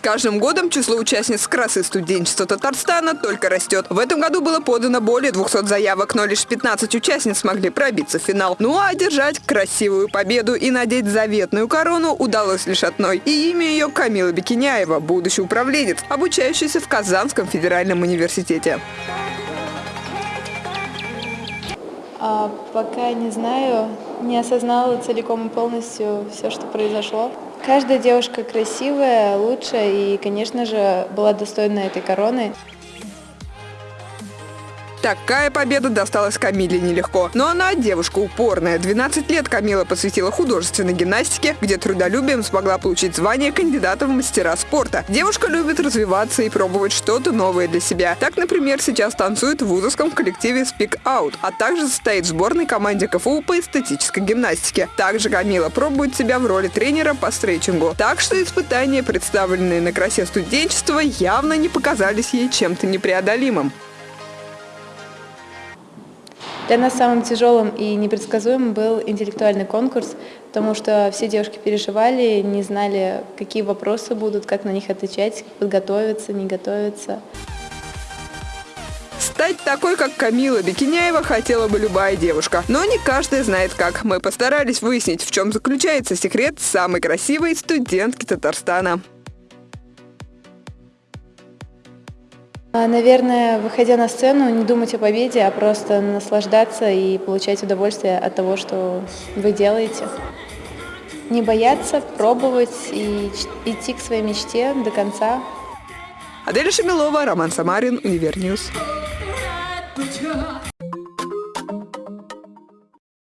С каждым годом число участниц красы студенчества Татарстана только растет. В этом году было подано более 200 заявок, но лишь 15 участниц смогли пробиться в финал. Ну а одержать красивую победу и надеть заветную корону удалось лишь одной. И имя ее Камила Бекиняева, будущий управленец, обучающийся в Казанском федеральном университете. А, пока не знаю, не осознала целиком и полностью все, что произошло. Каждая девушка красивая, лучшая и, конечно же, была достойна этой короны. Такая победа досталась Камиле нелегко. Но она девушка упорная. 12 лет Камила посвятила художественной гимнастике, где трудолюбием смогла получить звание кандидата в мастера спорта. Девушка любит развиваться и пробовать что-то новое для себя. Так, например, сейчас танцует в вузовском коллективе Speak Out, а также состоит в сборной команде КФУ по эстетической гимнастике. Также Камила пробует себя в роли тренера по стретчингу. Так что испытания, представленные на красе студенчества, явно не показались ей чем-то непреодолимым. Для нас самым тяжелым и непредсказуемым был интеллектуальный конкурс, потому что все девушки переживали, не знали, какие вопросы будут, как на них отвечать, подготовиться, не готовиться. Стать такой, как Камила Бекиняева, хотела бы любая девушка. Но не каждая знает как. Мы постарались выяснить, в чем заключается секрет самой красивой студентки Татарстана. Наверное, выходя на сцену, не думать о победе, а просто наслаждаться и получать удовольствие от того, что вы делаете. Не бояться, пробовать и идти к своей мечте до конца. Аделя Шамилова, Роман Самарин, UniverNews.